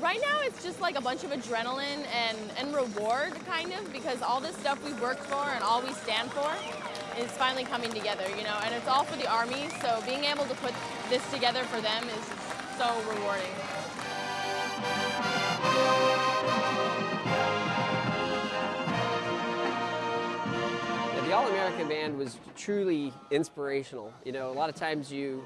Right now, it's just like a bunch of adrenaline and, and reward, kind of, because all this stuff we've worked for and all we stand for is finally coming together, you know, and it's all for the Army, so being able to put this together for them is so rewarding. The All-American Band was truly inspirational. You know, a lot of times you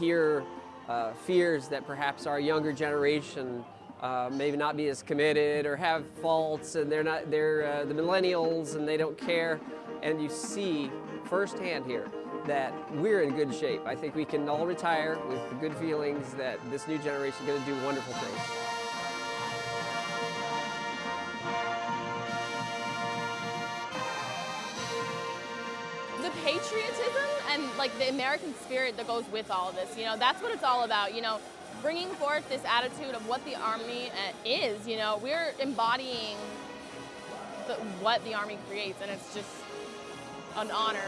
hear uh, fears that perhaps our younger generation uh, maybe not be as committed or have faults and they're not they're uh, the millennials and they don't care and you see firsthand here that we're in good shape. I think we can all retire with the good feelings that this new generation is going to do wonderful things. the patriotism and like the American spirit that goes with all of this, you know, that's what it's all about, you know, bringing forth this attitude of what the Army uh, is, you know, we're embodying the, what the Army creates and it's just an honor.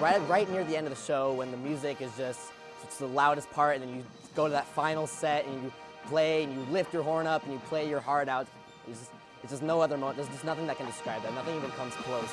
Right, right near the end of the show when the music is just it's the loudest part and then you go to that final set and you play and you lift your horn up and you play your heart out. It's just, it's just no other moment. There's just nothing that can describe that. Nothing even comes close.